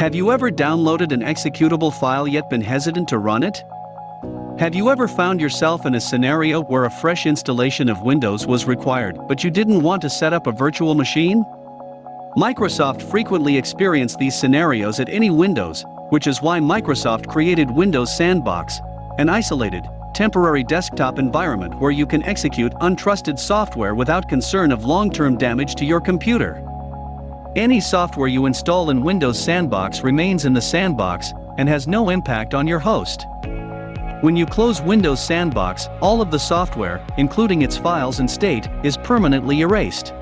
Have you ever downloaded an executable file yet been hesitant to run it? Have you ever found yourself in a scenario where a fresh installation of Windows was required but you didn't want to set up a virtual machine? Microsoft frequently experienced these scenarios at any Windows, which is why Microsoft created Windows Sandbox, an isolated, temporary desktop environment where you can execute untrusted software without concern of long-term damage to your computer. Any software you install in Windows Sandbox remains in the sandbox and has no impact on your host. When you close Windows Sandbox, all of the software, including its files and state, is permanently erased.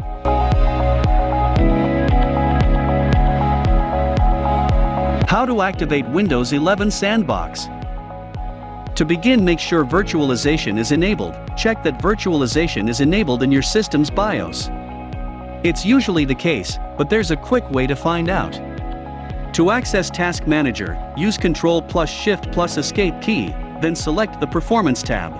How to activate Windows 11 Sandbox To begin make sure virtualization is enabled, check that virtualization is enabled in your system's BIOS. It's usually the case, but there's a quick way to find out. To access Task Manager, use Ctrl plus Shift plus Escape key, then select the Performance tab.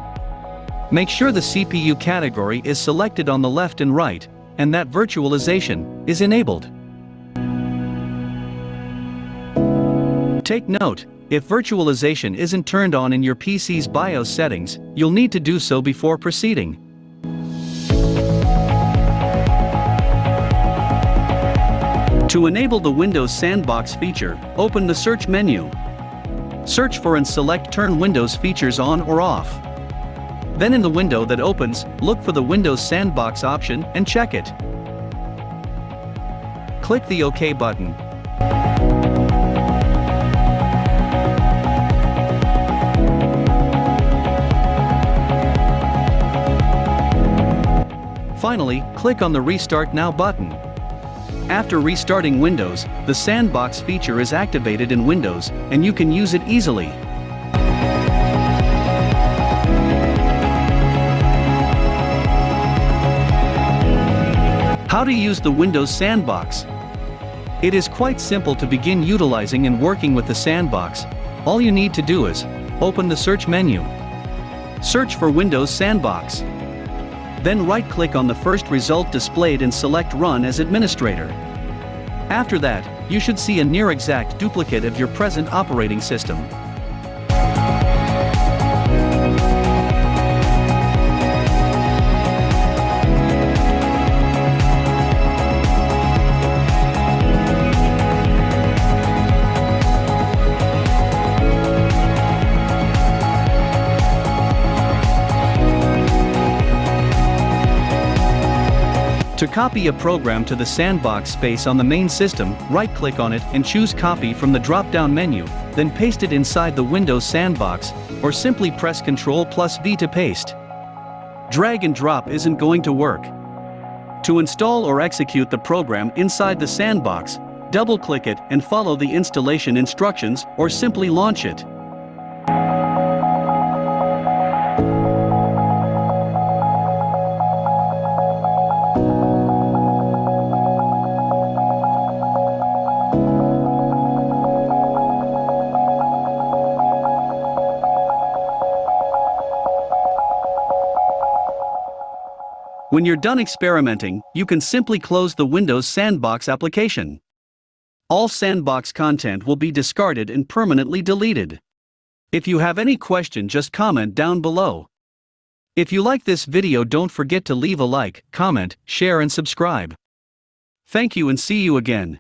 Make sure the CPU category is selected on the left and right, and that virtualization is enabled. Take note, if virtualization isn't turned on in your PC's BIOS settings, you'll need to do so before proceeding. To enable the Windows Sandbox feature, open the Search menu. Search for and select Turn Windows Features on or off. Then in the window that opens, look for the Windows Sandbox option and check it. Click the OK button. Finally, click on the Restart Now button. After restarting Windows, the Sandbox feature is activated in Windows, and you can use it easily. How to use the Windows Sandbox It is quite simple to begin utilizing and working with the Sandbox. All you need to do is, open the search menu. Search for Windows Sandbox. Then right-click on the first result displayed and select Run as administrator. After that, you should see a near-exact duplicate of your present operating system. To copy a program to the sandbox space on the main system, right-click on it and choose Copy from the drop-down menu, then paste it inside the Windows sandbox, or simply press Ctrl plus V to paste. Drag and drop isn't going to work. To install or execute the program inside the sandbox, double-click it and follow the installation instructions or simply launch it. When you're done experimenting, you can simply close the Windows Sandbox application. All Sandbox content will be discarded and permanently deleted. If you have any question just comment down below. If you like this video don't forget to leave a like, comment, share and subscribe. Thank you and see you again.